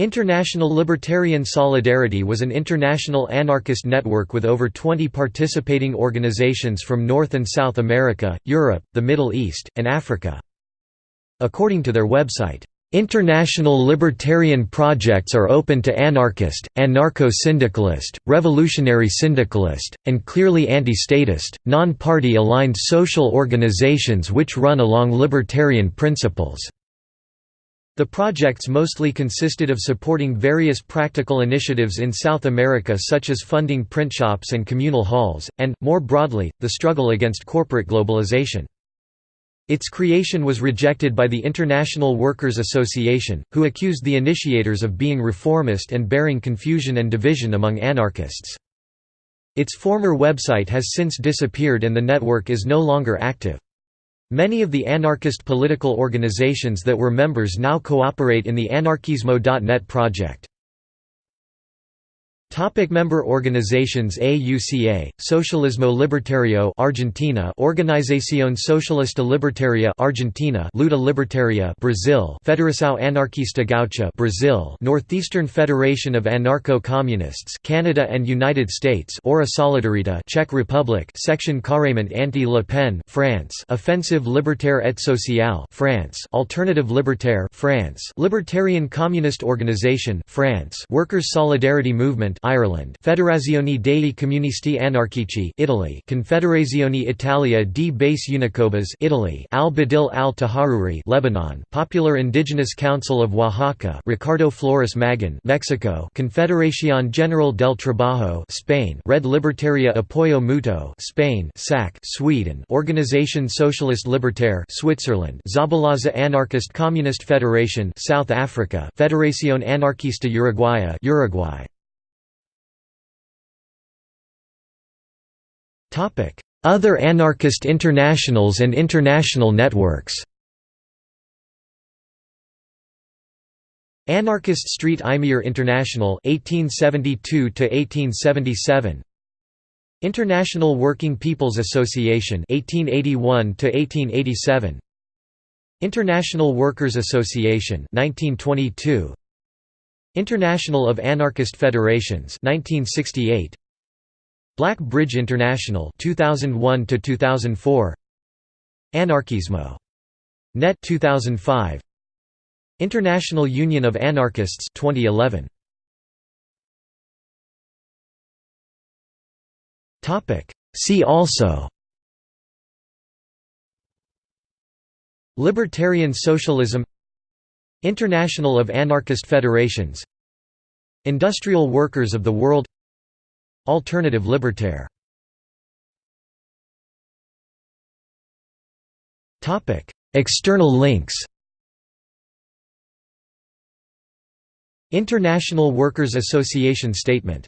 International Libertarian Solidarity was an international anarchist network with over 20 participating organizations from North and South America, Europe, the Middle East, and Africa. According to their website, "...international libertarian projects are open to anarchist, anarcho-syndicalist, revolutionary syndicalist, and clearly anti-statist, non-party aligned social organizations which run along libertarian principles." The projects mostly consisted of supporting various practical initiatives in South America such as funding print shops and communal halls, and, more broadly, the struggle against corporate globalization. Its creation was rejected by the International Workers' Association, who accused the initiators of being reformist and bearing confusion and division among anarchists. Its former website has since disappeared and the network is no longer active. Many of the anarchist political organizations that were members now cooperate in the Anarquismo.net project. Topic member organizations AUCA, Socialismo Libertario Argentina Organización Socialista Libertaria Argentina Luta Libertaria Brazil Federação Anarquista Gaúcha Brazil Northeastern Federation of Anarcho-Communists Canada and United States Ora Solidarita Czech Republic Section Carrément Anti-Le Pen France Offensive Libertaire et Sociale France Alternative Libertaire France Libertarian Communist Organization France Workers' Solidarity Movement Ireland. Federazione dei Comunisti Anarchici Italy. Confederazione Italia di Base Unicobas Italy. Al-Badil al-Taharuri Lebanon. Popular Indigenous Council of Oaxaca Ricardo Flores Magón Mexico. Confederación General del Trabajo Spain. Red Libertaria Apoyo Mutuo Spain. SAC Sweden. Organisation Socialiste Libertaire Switzerland. Zabalaza Anarchist Communist Federation South Africa. Federación Anarquista Uruguaya Uruguay Other anarchist internationals and international networks. Anarchist Street Imier International 1872 1877 International Working People's Association 1881 1887 International Workers Association 1922 International of Anarchist Federations 1968 Black Bridge International 2001 to 2004 Anarquismo. Net 2005 International Union of Anarchists 2011 Topic See also Libertarian Socialism International of Anarchist Federations Industrial Workers of the World Alternative libertaire. External links. International Workers' Association Statement